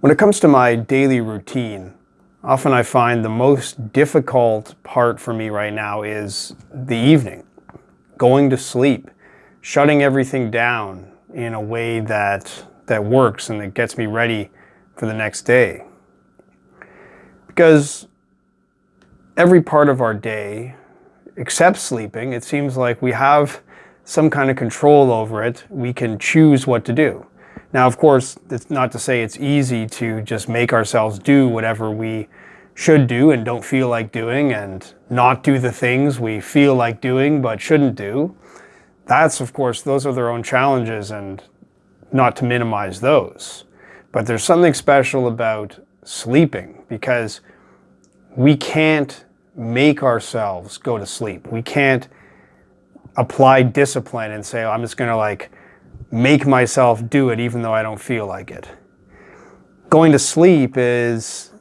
When it comes to my daily routine, often I find the most difficult part for me right now is the evening, going to sleep, shutting everything down in a way that, that works and that gets me ready for the next day. Because every part of our day, except sleeping, it seems like we have some kind of control over it. We can choose what to do. Now, of course, it's not to say it's easy to just make ourselves do whatever we should do and don't feel like doing and not do the things we feel like doing but shouldn't do. That's, of course, those are their own challenges and not to minimize those. But there's something special about sleeping because we can't make ourselves go to sleep. We can't apply discipline and say, oh, I'm just going to like make myself do it even though I don't feel like it. Going to sleep is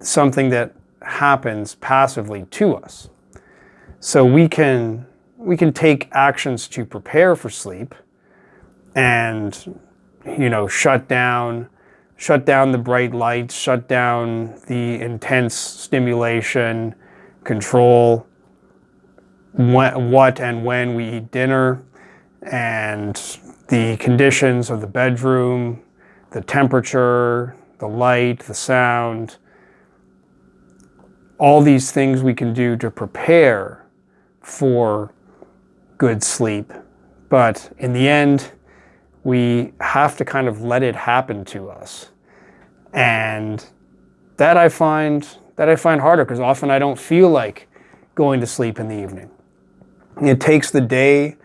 something that happens passively to us. So we can, we can take actions to prepare for sleep and, you know, shut down, shut down the bright lights, shut down the intense stimulation, control what and when we eat dinner, and the conditions of the bedroom, the temperature, the light, the sound, all these things we can do to prepare for good sleep. But in the end, we have to kind of let it happen to us. And that I find that I find harder because often I don't feel like going to sleep in the evening. It takes the day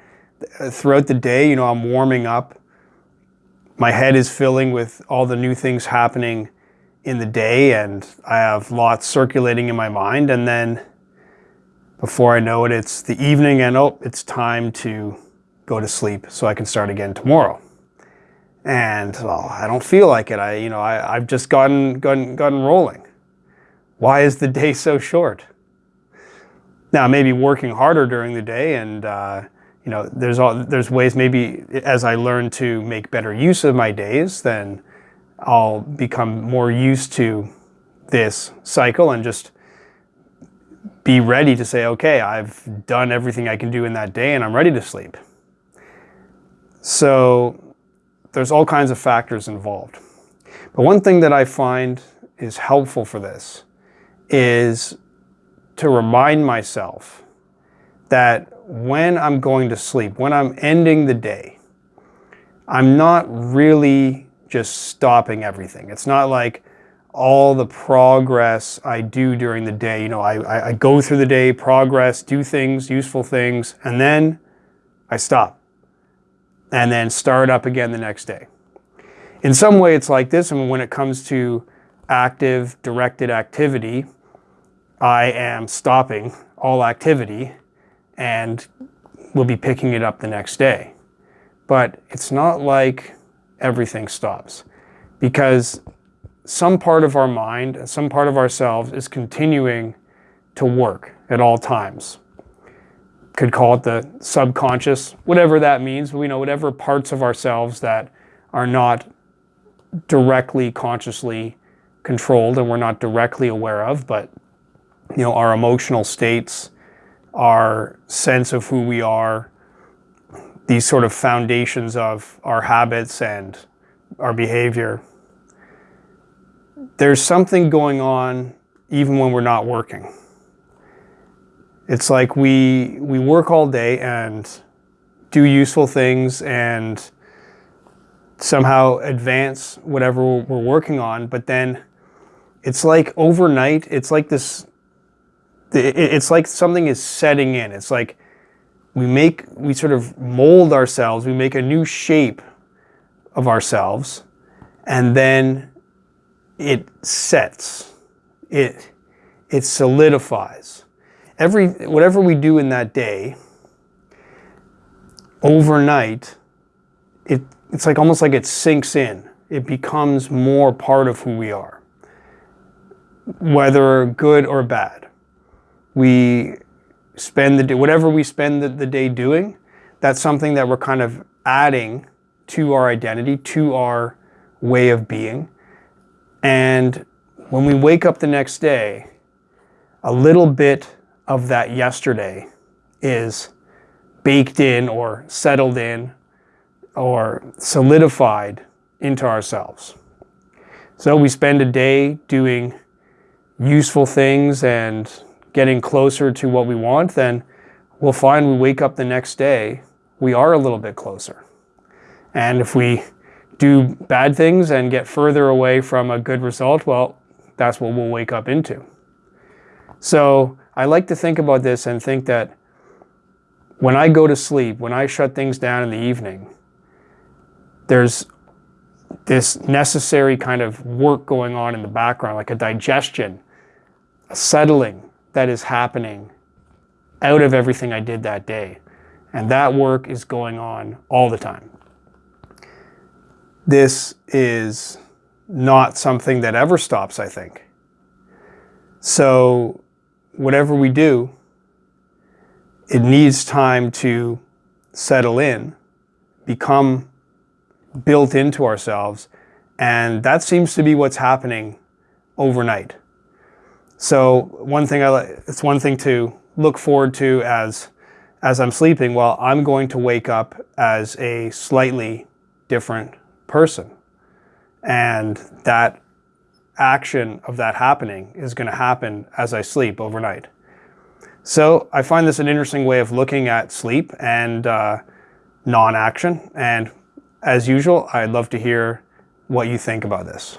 throughout the day, you know, I'm warming up. My head is filling with all the new things happening in the day and I have lots circulating in my mind. And then before I know it, it's the evening and oh, it's time to go to sleep so I can start again tomorrow. And well, I don't feel like it. I, you know, I, I've just gotten, gotten, gotten rolling. Why is the day so short? Now, maybe working harder during the day and, uh, you know, there's all, there's ways maybe as I learn to make better use of my days, then I'll become more used to this cycle and just be ready to say, okay, I've done everything I can do in that day and I'm ready to sleep. So there's all kinds of factors involved. But one thing that I find is helpful for this is to remind myself that when I'm going to sleep, when I'm ending the day, I'm not really just stopping everything. It's not like all the progress I do during the day. You know, I, I, go through the day, progress, do things, useful things, and then I stop. And then start up again the next day. In some way, it's like this. I mean, when it comes to active, directed activity, I am stopping all activity and we'll be picking it up the next day. But it's not like everything stops because some part of our mind, some part of ourselves is continuing to work at all times. Could call it the subconscious, whatever that means. We know whatever parts of ourselves that are not directly consciously controlled and we're not directly aware of, but you know, our emotional states, our sense of who we are, these sort of foundations of our habits and our behavior. There's something going on even when we're not working. It's like we, we work all day and do useful things and somehow advance whatever we're working on, but then it's like overnight, it's like this it's like something is setting in. It's like we make, we sort of mold ourselves, we make a new shape of ourselves, and then it sets, it, it solidifies. Every, whatever we do in that day, overnight, it, it's like almost like it sinks in. It becomes more part of who we are, whether good or bad we spend the day, whatever we spend the, the day doing, that's something that we're kind of adding to our identity, to our way of being. And when we wake up the next day, a little bit of that yesterday is baked in or settled in or solidified into ourselves. So we spend a day doing useful things and getting closer to what we want, then we'll find we wake up the next day, we are a little bit closer. And if we do bad things and get further away from a good result, well, that's what we'll wake up into. So I like to think about this and think that when I go to sleep, when I shut things down in the evening, there's this necessary kind of work going on in the background, like a digestion, a settling that is happening out of everything I did that day. And that work is going on all the time. This is not something that ever stops, I think. So whatever we do, it needs time to settle in, become built into ourselves. And that seems to be what's happening overnight. So one thing I it's one thing to look forward to as as I'm sleeping. Well, I'm going to wake up as a slightly different person. And that action of that happening is going to happen as I sleep overnight. So I find this an interesting way of looking at sleep and uh, non-action. And as usual, I'd love to hear what you think about this.